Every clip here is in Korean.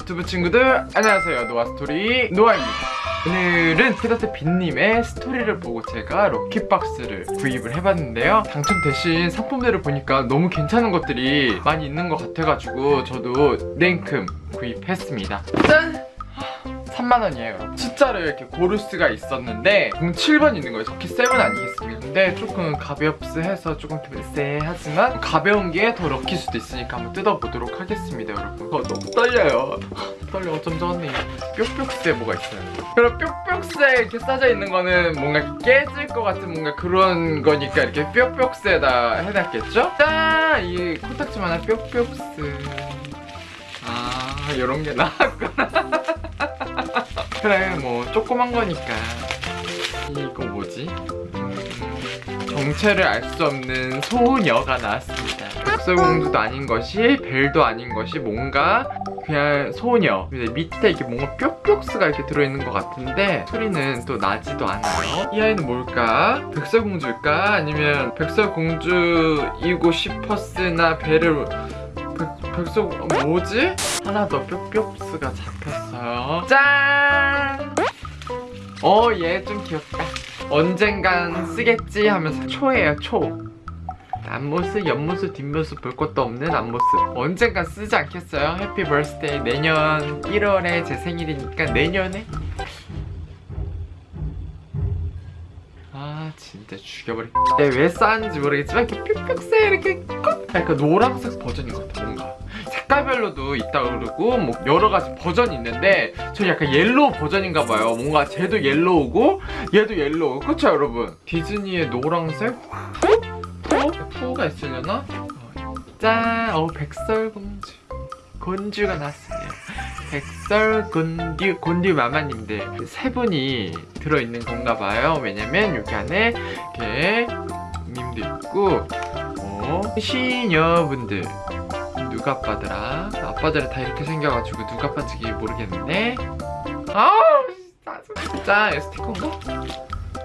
유튜브 친구들 안녕하세요. 노아스토리 노아입니다. 오늘은 피더트 빈님의 스토리를 보고 제가 lucky box를 구입을 해봤는데요. 당첨되신 상품들을 보니까 너무 괜찮은 것들이 많이 있는 것 같아가지고 저도 냉큼 구입했습니다. 짠! 3만원이에요. 숫자를 이렇게 고를 수가 있었는데 07번 있는 거예요. lucky 7 아니겠습니까 근데 조금 가볍스해서 조금 쎄하지만 가벼운 게 더 lucky일 수도 있으니까 한번 뜯어보도록 하겠습니다 여러분. 어, 너무 떨려요. 떨려 어쩜 좋니 뾱뾱스에 뭐가 있어요? 그럼 뾱뾱스에 이렇게 싸져 있는 거는 뭔가 깨질 것 같은 뭔가 그런 거니까 이렇게 뾱뾱스에다 해놨겠죠? 짠! 이 코딱지만 한 뾱뾱스 아 이런 게 나왔구나. 그래 뭐 조그만 거니까 이거 뭐지? 음, 정체를 알 수 없는 소녀가 나왔습니다 백설공주도 아닌 것이 벨도 아닌 것이 뭔가 그냥 소녀 밑에 이게 뭔가 뾱뾱스가 이렇게 들어있는 것 같은데 소리는 또 나지도 않아요 이 아이는 뭘까? 백설공주일까? 아니면 백설공주이고 싶었으나 배를 백, 백석 뭐지? 하나 더 뾱뾱스가 잡혔어요 짠! 어 얘 좀 귀엽다. 언젠간 쓰겠지 하면서 초예요 초. 앞모습, 옆모습, 뒷모습 볼 것도 없는 앞모습. 언젠간 쓰지 않겠어요? Happy birthday 내년 1월에 제 생일이니까 내년에? 아 진짜 죽여버릴게 내가 왜 쌓았는지 모르겠지만 이렇게 뿅뿅새 이렇게 꼭! 약간 노란색 버전인 것 같아 뭔가 색깔별로도 있다고 그러고 뭐 여러 가지 버전이 있는데 저 약간 yellow 버전인가 봐요 뭔가 쟤도 yellow고 얘도 yellow 그쵸 여러분? 디즈니의 노란색 푸? 푸? 푸 가 있으려나? 어, 짠! 어우 백설공주 곤주가 나왔습니다 백설 곤듀 곤듀 마마님들 세 분이 들어있는 건가 봐요 왜냐면 여기 안에 이렇게 님도 있고 어, 시녀분들 누가 아빠더라? 아빠들은 다 이렇게 생겨가지고 누가 아빠인지 모르겠는데? 아우 짜증 자 이거 스티커인가?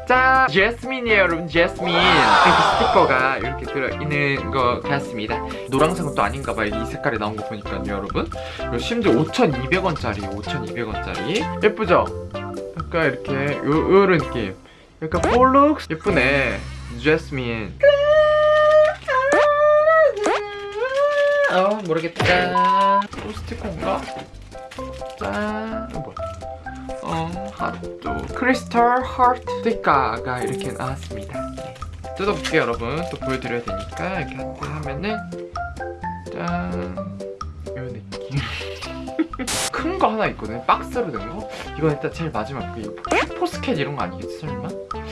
짠! 제스민이에요 여러분. 제스민. 이렇게 스티커가 이렇게 들어있는 것 같습니다. 노란색은 또 아닌가봐요. 이 색깔이 나온 거 보니까요 여러분. 심지어 5,200원짜리 5,200원짜리. 예쁘죠? 약간 이렇게 요, 요런 느낌. 약간 폴룩 예쁘네. 제스민 어 모르겠다. 또 스티커인가? 짠. 어, 뭐야 어, 핫도 크리스탈 하트 스티커가 이렇게 나왔습니다. 네. 뜯어볼게요 여러분. 또 보여드려야 되니까 이렇게 하트 하면은 짠. 이런 느낌. 큰 거 하나 있거든요. 박스로 된거? 이건 일단 제일 마지막 슈퍼스켓 이런 거 아니겠지 설마?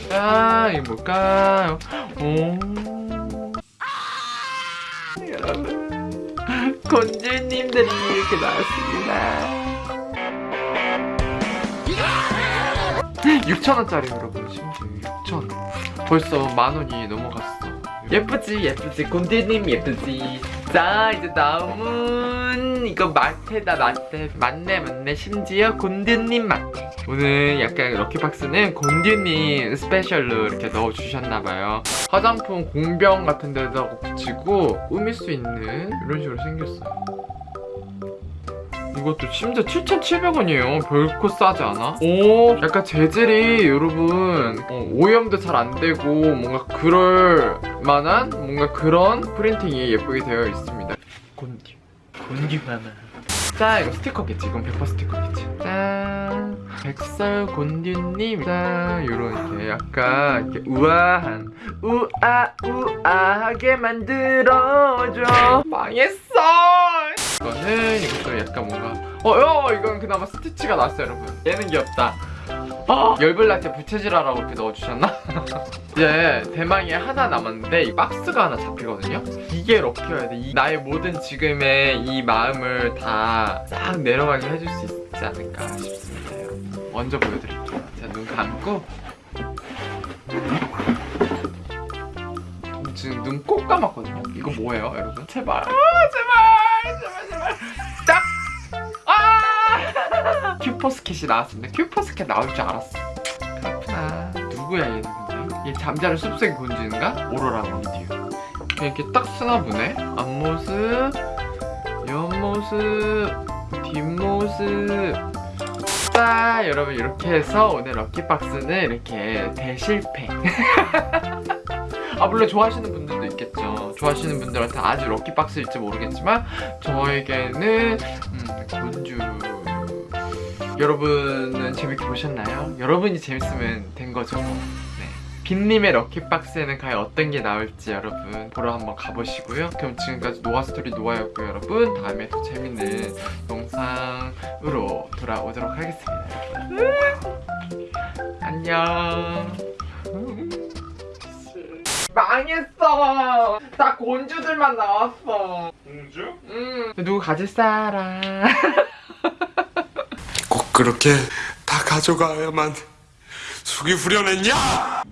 짠 이게 뭘까요? 오 곤주님들이 이렇게 나왔습니다. 6천원짜리 여러분 심지어 6천 벌써 만원이 넘어갔어 예쁘지 예쁘지. 곤디님 예쁘지. 자 이제 다음은 이거 마테다 마테 맞네 맞네. 심지어 곤디님 마테 오늘 약간 럭키박스는 곤디님 스페셜로 이렇게 넣어주셨나봐요. 화장품 공병 같은 데다가 붙이고 꾸밀 수 있는 이런 식으로 생겼어요 이것도 심지어 7,700원이에요. 별코 싸지 않아? 오 약간 재질이 여러분 어, 오염도 잘 안 되고 뭔가 그럴 만한 뭔가 그런 프린팅이 예쁘게 되어 있습니다. 곤듀 곤듀 마마 자 이거 스티커겠지? 이건 100% 스티커겠지? 짠! 백설 곤듀님 짠! 요런 이렇게 약간 이렇게 우아한 우아 우아하게 만들어줘. 망했어 이거는 이것도 약간 뭔가 어여 이건 그나마 스티치가 났어요 여러분. 얘는 귀엽다. 아 열불날 때 부채질하라고 이렇게 넣어주셨나? 이제 대망의 하나 남았는데 이 박스가 하나 잡히거든요. 이게 럭키여야 돼 이 나의 모든 지금의 이 마음을 다 싹 내려가게 해줄 수 있지 않을까 싶습니다. 먼저 보여드릴게요. 자 눈 감고. 지금 눈 꼭 감았거든요. 이거 뭐예요 여러분? 제발 아, 제발 딱! 아! 큐퍼스켓이 나왔습니다 큐퍼스켓 나올 줄 알았어 그렇구나 누구야 얘는 근데? 이게 잠자는 숲속의 곤주인가? 오로라 미디어 이렇게 딱 쓰나 보네 앞모습 옆모습 뒷모습 자 여러분 이렇게 해서 오늘 럭키박스는 이렇게 대실패 아 물론 좋아하시는 있겠죠 좋아하시는 분들한테 아주 럭키박스일지 모르겠지만 저에게는 음, 곤주 여러분은 재밌게 보셨나요? 여러분이 재밌으면 된 거죠 뭐. 네. 빈님의 럭키박스에는 과연 어떤 게 나올지 여러분 보러 한번 가보시고요 그럼 지금까지 노아스토리 노아였고요 여러분 다음에 또 재밌는 영상으로 돌아오도록 하겠습니다 안녕 망했어 다 곤주들만 나왔어 공주? 음 누구 가질 사람 꼭 그렇게 다 가져가야만 속이 후련했냐?